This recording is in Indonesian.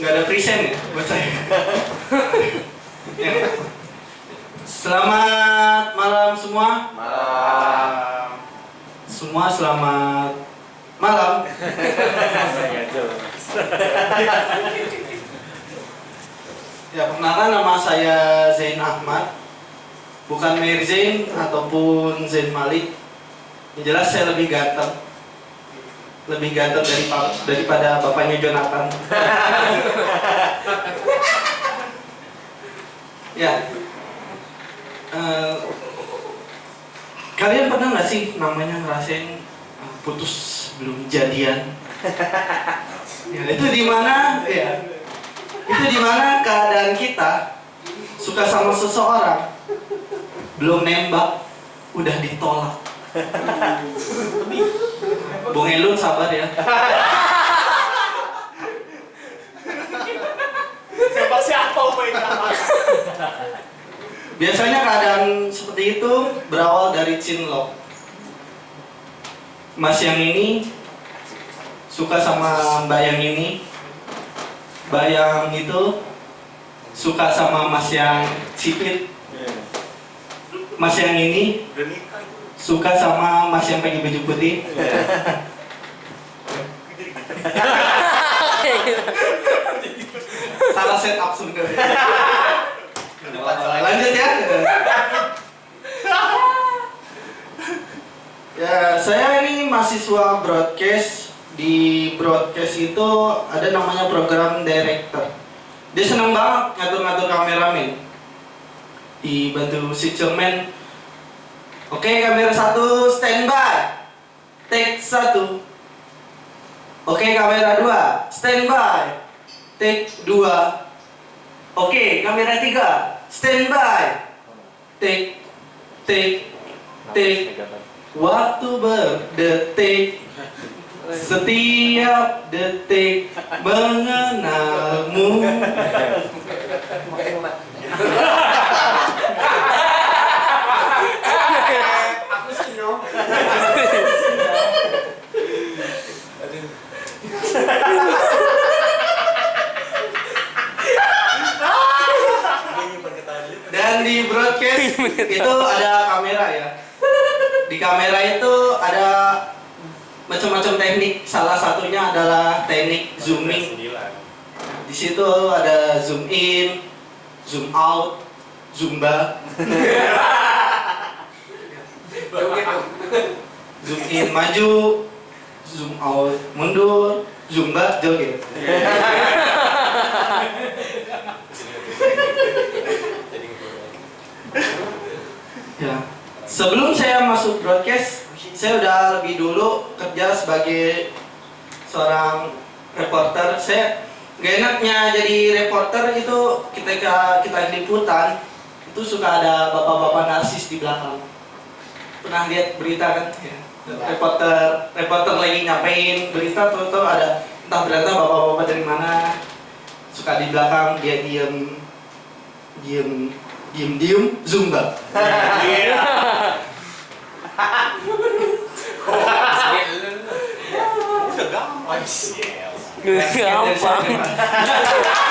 nggak ada present ya buat saya. Ya. selamat malam semua. Malam. Semua selamat malam. ya perkenalkan nama saya Zain Ahmad. Bukan Mirzin ataupun Zain Malik. Yang jelas saya lebih ganteng. Lebih ganteng dari daripada bapaknya Jonathan. ya. Eh, kalian pernah nggak sih namanya ngerasain eh, putus belum jadian? ya, itu di mana? Ya, itu di mana keadaan kita suka sama seseorang belum nembak udah ditolak Bung Elun sabar ya. Siapa siapa biasanya keadaan seperti itu berawal dari cinlok mas yang ini suka sama mbak yang ini. Bayang itu suka sama mas yang sipit. Mas yang ini suka sama mas yang pakai baju putih? Salah set up sebenarnya lanjut ya. Ya saya ini mahasiswa broadcast. Di broadcast itu ada namanya program director. Dia senang banget ngatur-ngatur kameramen. Dibantu si cermen oke kamera satu standby. Take satu. Oke kamera dua standby. Take dua. Oke kamera tiga standby. Take take take. Waktu berdetik. Setiap detik mengenalmu dan di broadcast itu ada kamera ya. Di kamera itu ada macam-macam teknik. Salah satunya adalah teknik zooming. Di situ ada zoom in zoom out zumba. Zoom in maju zoom out mundur zumba joget ya sebelum saya masuk broadcast saya udah lebih dulu kerja sebagai seorang reporter. Saya gak enaknya jadi reporter itu ketika kita liputan itu suka ada bapak-bapak narsis di belakang. Pernah lihat berita kan? Ya. reporter reporter lagi nyampein berita tuh ada entah berita bapak-bapak dari mana suka di belakang dia diem diem diem diem zumba Oi, cielo. Calma.